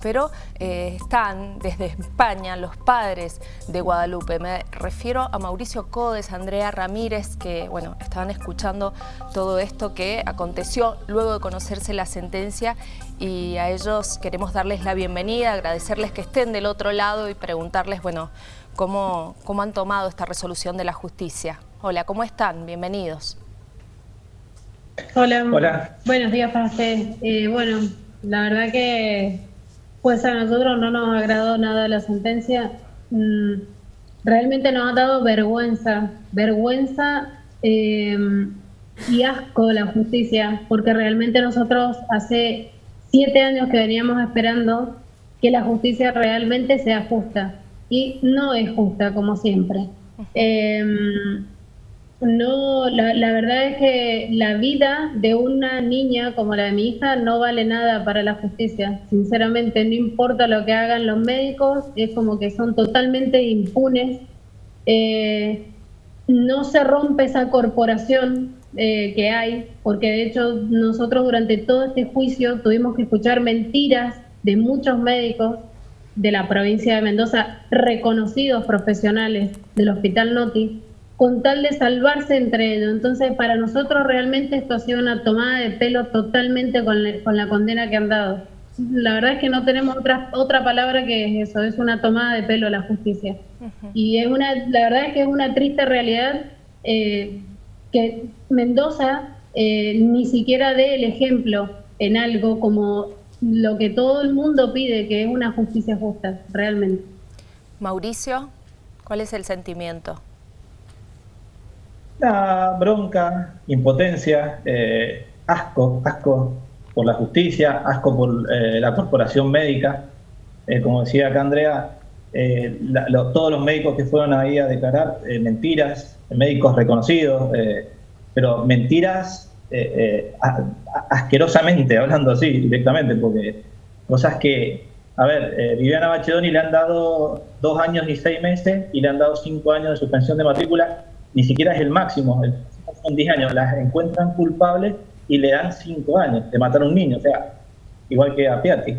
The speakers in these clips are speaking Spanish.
pero eh, están desde España los padres de Guadalupe. Me refiero a Mauricio Codes, Andrea Ramírez, que bueno, estaban escuchando todo esto que aconteció luego de conocerse la sentencia y a ellos queremos darles la bienvenida, agradecerles que estén del otro lado y preguntarles, bueno, cómo, cómo han tomado esta resolución de la justicia. Hola, ¿cómo están? Bienvenidos. Hola. Hola. Buenos días para ustedes. Eh, bueno, la verdad que pues a nosotros no nos agradó nada la sentencia. Mm, realmente nos ha dado vergüenza, vergüenza em, y asco la justicia, porque realmente nosotros hace siete años que veníamos esperando que la justicia realmente sea justa y no es justa como siempre. No, la, verdad es que la vida de una niña como la de mi hija no vale nada para la justicia. Sinceramente, no importa lo que hagan los médicos, es como que son totalmente impunes. Eh, no se rompe esa corporación eh, que hay, porque de hecho nosotros durante todo este juicio tuvimos que escuchar mentiras de muchos médicos de la provincia de Mendoza, reconocidos profesionales del Hospital Noti, con tal de salvarse entre ellos. Entonces, para nosotros realmente esto ha sido una tomada de pelo totalmente con, la condena que han dado. La verdad es que no tenemos otra, otra palabra que eso, es una tomada de pelo la justicia. Y es una, la verdad es que es una triste realidad eh, que Mendoza eh, ni siquiera dé el ejemplo en algo como lo que todo el mundo pide, que es una justicia justa, realmente. Mauricio, ¿cuál es el sentimiento? La bronca, impotencia, eh, asco, asco por la justicia, asco por eh, la corporación médica. Eh, como decía acá Andrea, todos los médicos que fueron ahí a declarar mentiras, médicos reconocidos, pero mentiras asquerosamente, hablando así directamente, porque cosas que, a ver, Viviana Bachedoni le han dado dos años y seis meses y le han dado cinco años de suspensión de matrícula ni siquiera es el máximo, el son 10 años, las encuentran culpables y le dan 5 años de matar a un niño, o sea, igual que a Piatti.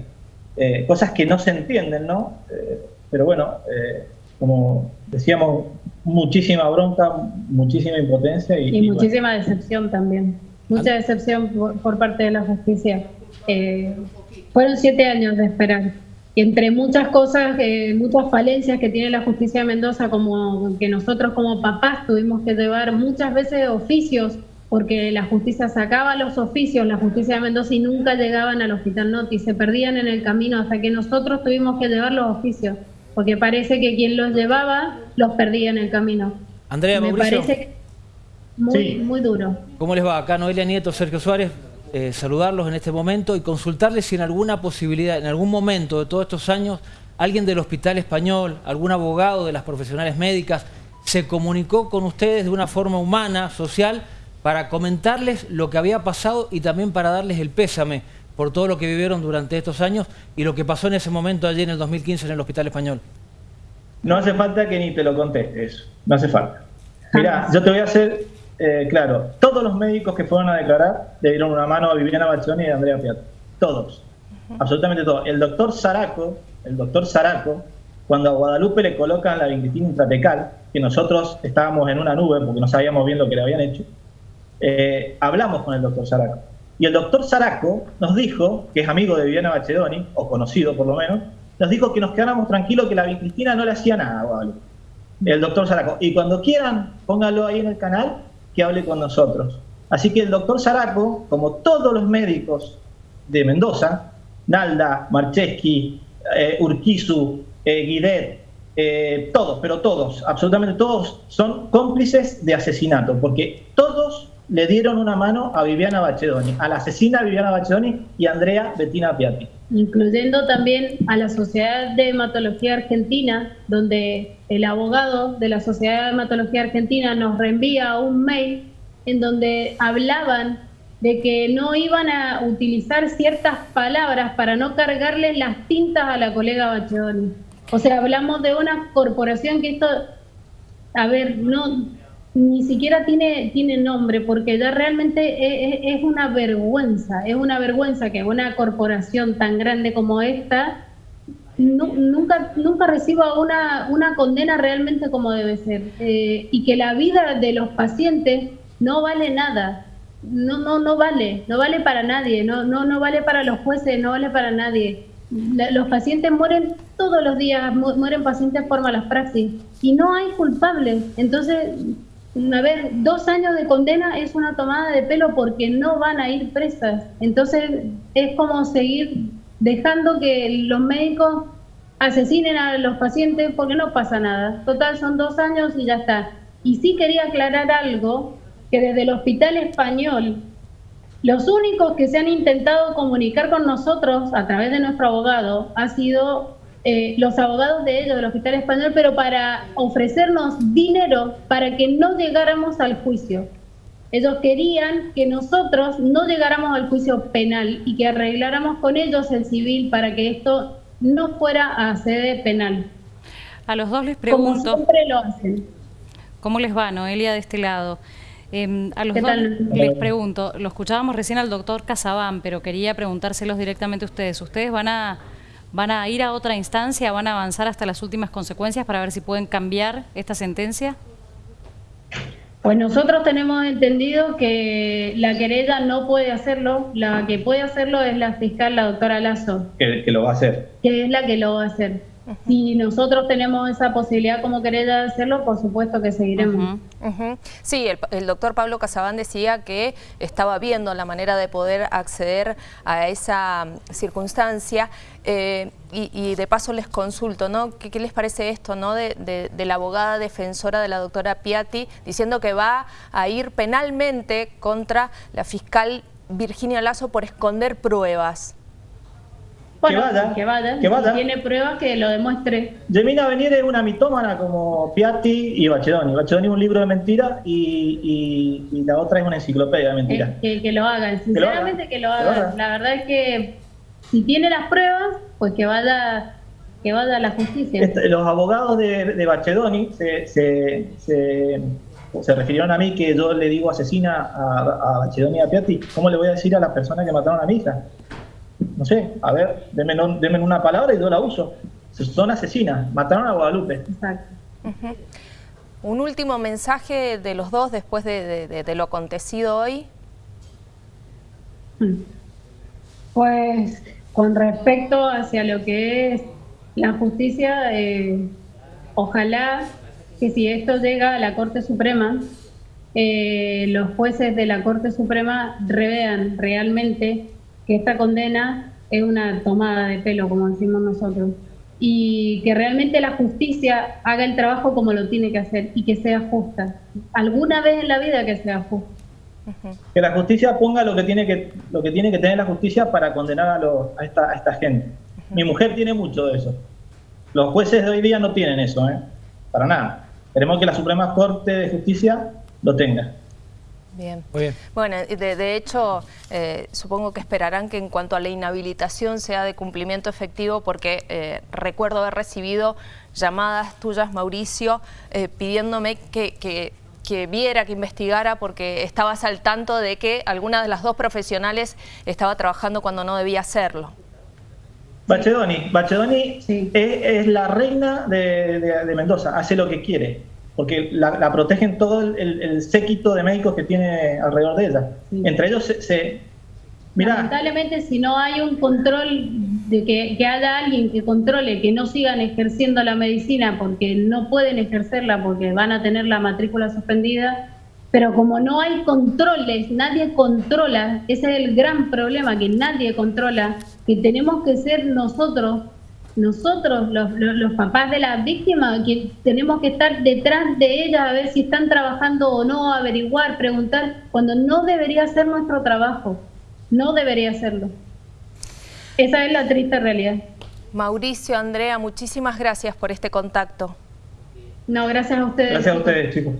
Eh, cosas que no se entienden, ¿no? Eh, pero bueno, eh, como decíamos, muchísima bronca, muchísima impotencia. Y, y, muchísima decepción también, mucha decepción por, parte de la justicia. fueron siete años de esperar entre muchas cosas, eh, muchas falencias que tiene la justicia de Mendoza, como que nosotros como papás tuvimos que llevar muchas veces oficios, porque la justicia sacaba los oficios, la justicia de Mendoza y nunca llegaban al hospital Noti, se perdían en el camino hasta que nosotros tuvimos que llevar los oficios, porque parece que quien los llevaba los perdía en el camino. Andrea, Me parece muy, muy duro. ¿Cómo les va? Acá Noelia Nieto, Sergio Suárez. Eh, saludarlos en este momento y consultarles si en alguna posibilidad, en algún momento de todos estos años, alguien del Hospital Español, algún abogado de las profesionales médicas, se comunicó con ustedes de una forma humana, social, para comentarles lo que había pasado y también para darles el pésame por todo lo que vivieron durante estos años y lo que pasó en ese momento allí en el 2015 en el Hospital Español. No hace falta que ni te lo contestes, no hace falta. Mira, yo te voy a hacer eh, claro, todos los médicos que fueron a declarar le dieron una mano a Viviana Bachoni y a Andrea Piat. Todos. Absolutamente todos. El doctor Zaraco, el doctor Zaraco, cuando a Guadalupe le colocan la vincritina intratecal, que nosotros estábamos en una nube porque no sabíamos bien lo que le habían hecho, eh, hablamos con el doctor Zaraco. Y el doctor Zaraco nos dijo, que es amigo de Viviana Bachedoni, o conocido por lo menos, nos dijo que nos quedáramos tranquilos que la vincristina no le hacía nada a Guadalupe. El doctor Zaraco. Y cuando quieran, pónganlo ahí en el canal, hable con nosotros. Así que el doctor Zaraco, como todos los médicos de Mendoza, Nalda, Marcheski, eh, Urquizu, eh, Guidet, eh, todos, pero todos, absolutamente todos, son cómplices de asesinato, porque todos le dieron una mano a Viviana Bachedoni, a la asesina Viviana Bachedoni y a Andrea Bettina Piatti. Incluyendo también a la Sociedad de Hematología Argentina, donde el abogado de la Sociedad de Hematología Argentina nos reenvía un mail en donde hablaban de que no iban a utilizar ciertas palabras para no cargarles las tintas a la colega Bachedoni. O sea, hablamos de una corporación que esto, a ver, no, ni siquiera tiene, tiene nombre, porque ya realmente es, una vergüenza, es una vergüenza que una corporación tan grande como esta nunca, nunca reciba una, una condena realmente como debe ser. Eh, y que la vida de los pacientes no vale nada. No, no, no vale, no vale para nadie, no, no, no vale para los jueces, no vale para nadie. los pacientes mueren todos los días, mueren pacientes por malas praxis y no hay culpables. Entonces, a ver, dos años de condena es una tomada de pelo porque no van a ir presas. Entonces, es como seguir dejando que los médicos asesinen a los pacientes porque no pasa nada. Total, son dos años y ya está. Y sí quería aclarar algo, que desde el Hospital Español, los únicos que se han intentado comunicar con nosotros a través de nuestro abogado ha sido eh, los abogados de ellos, del Hospital Español, pero para ofrecernos dinero para que no llegáramos al juicio. Ellos querían que nosotros no llegáramos al juicio penal y que arregláramos con ellos el civil para que esto no fuera a sede penal. A los dos les pregunto... Como siempre lo hacen. ¿Cómo les va, Noelia, de este lado? Em, a los dos les pregunto, lo escuchábamos recién al doctor Casabán, pero quería preguntárselos directamente a ustedes. ¿Ustedes van a, van a ir a otra instancia, van a avanzar hasta las últimas consecuencias para ver si pueden cambiar esta sentencia? Pues nosotros tenemos entendido que la querella no puede hacerlo, la que puede hacerlo es la fiscal, la doctora Lazo. Que, que lo va a hacer. Que es la que lo va a hacer. Si nosotros tenemos esa posibilidad como querella de hacerlo, por supuesto que seguiremos. Sí, el, doctor Pablo Casabán decía que estaba viendo la manera de poder acceder a esa mm, circunstancia eh, y, de paso les consulto, ¿no? ¿Qué, les parece esto, ¿no? De, la abogada defensora de la doctora Piatti diciendo que va a ir penalmente contra la fiscal Virginia Lazo por esconder pruebas? Que vaya, que vaya, que vaya. Si tiene pruebas que lo demuestre. Gemina Venier es una mitómana como Piatti y Bachedoni. Bachedoni es un libro de mentiras y, y, la otra es una enciclopedia de mentiras. que, que, lo hagan, sinceramente que lo hagan. La verdad es que si tiene las pruebas, pues que vaya que vaya a la justicia. Este, los abogados de, de Bachedoni se, se, se, refirieron a mí que yo le digo asesina a, a Bachedoni y a Piatti. ¿Cómo le voy a decir a las personas que mataron a mi hija? No sé, a ver, denme, una palabra y yo la uso. Son asesinas, mataron a Guadalupe. Exacto. Un último mensaje de los dos después de, lo acontecido hoy. Pues con respecto hacia lo que es la justicia, eh, ojalá que si esto llega a la Corte Suprema, eh, los jueces de la Corte Suprema revean realmente que esta condena es una tomada de pelo, como decimos nosotros, y que realmente la justicia haga el trabajo como lo tiene que hacer y que sea justa. Alguna vez en la vida que sea justa. Que la justicia ponga lo que tiene que, lo que, tiene que tener la justicia para condenar a, a, esta, a esta, gente. Mi mujer tiene mucho de eso. Los jueces de hoy día no tienen eso, ¿eh? para nada. Queremos que la Suprema Corte de Justicia lo tenga. Bien. Bueno, de, hecho, eh, supongo que esperarán que en cuanto a la inhabilitación sea de cumplimiento efectivo, porque eh, recuerdo haber recibido llamadas tuyas, Mauricio, eh, pidiéndome que, que, viera, que investigara, porque estabas al tanto de que alguna de las dos profesionales estaba trabajando cuando no debía hacerlo. Bachedoni, Bachedoni es, la reina de Mendoza, hace lo que quiere porque la, protegen todo el, séquito de médicos que tiene alrededor de ella. Entre ellos se... Lamentablemente si no hay un control de que, que, haya alguien que controle que no sigan ejerciendo la medicina porque no pueden ejercerla porque van a tener la matrícula suspendida, pero como no hay controles, nadie controla, ese es el gran problema, que nadie controla, que tenemos que ser nosotros nosotros, los, papás de las víctimas, que tenemos que estar detrás de ellas a ver si están trabajando o no, averiguar, preguntar, cuando no debería ser nuestro trabajo, no debería serlo. Esa es la triste realidad. Mauricio, Andrea, muchísimas gracias por este contacto. No, gracias a ustedes. Gracias a ustedes, chicos.